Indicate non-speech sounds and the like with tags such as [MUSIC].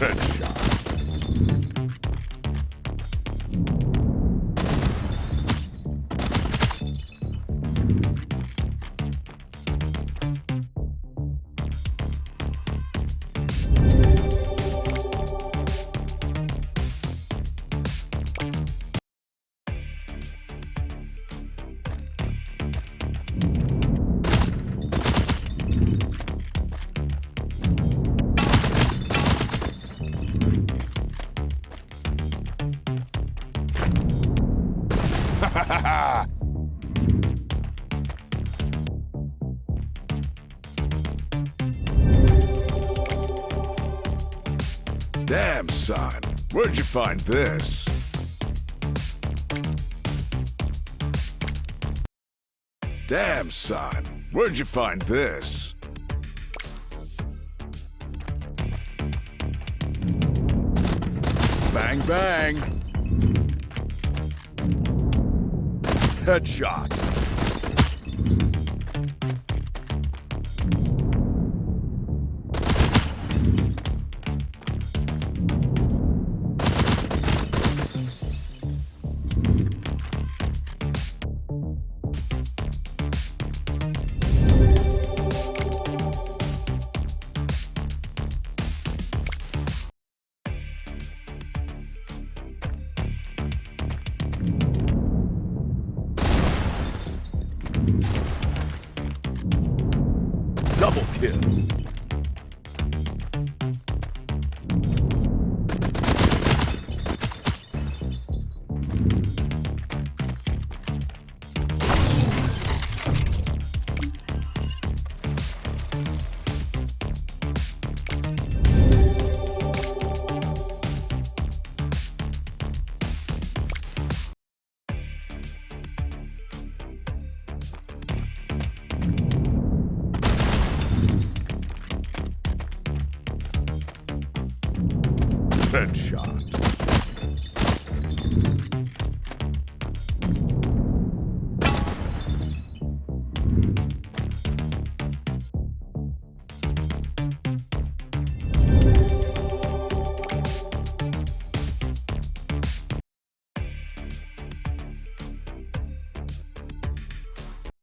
Headshot. [LAUGHS] Damn, son. Where'd you find this? Damn, son. Where'd you find this? Bang, bang. Headshot. Double kill. Headshot.